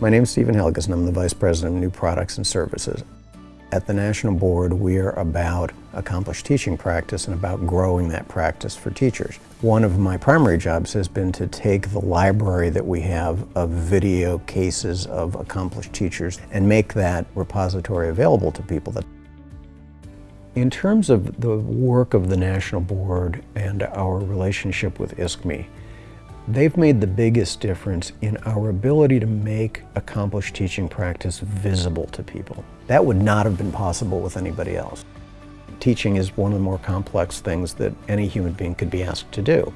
My name is Stephen Helgeson. I'm the Vice President of New Products and Services. At the National Board, we are about accomplished teaching practice and about growing that practice for teachers. One of my primary jobs has been to take the library that we have of video cases of accomplished teachers and make that repository available to people. In terms of the work of the National Board and our relationship with ISKME, They've made the biggest difference in our ability to make accomplished teaching practice visible to people. That would not have been possible with anybody else. Teaching is one of the more complex things that any human being could be asked to do.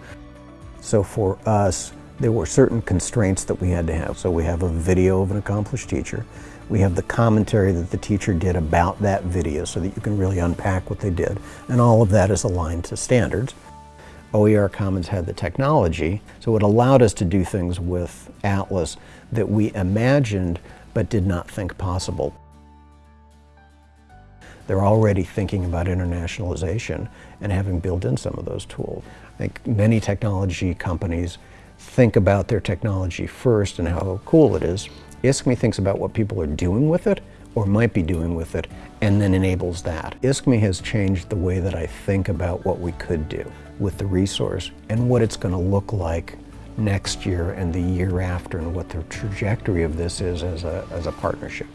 So for us, there were certain constraints that we had to have. So we have a video of an accomplished teacher. We have the commentary that the teacher did about that video so that you can really unpack what they did. And all of that is aligned to standards. OER Commons had the technology, so it allowed us to do things with Atlas that we imagined but did not think possible. They're already thinking about internationalization and having built in some of those tools. I think many technology companies think about their technology first and how cool it is. ISKME thinks about what people are doing with it or might be doing with it and then enables that. ISKME has changed the way that I think about what we could do with the resource and what it's going to look like next year and the year after and what the trajectory of this is as a, as a partnership.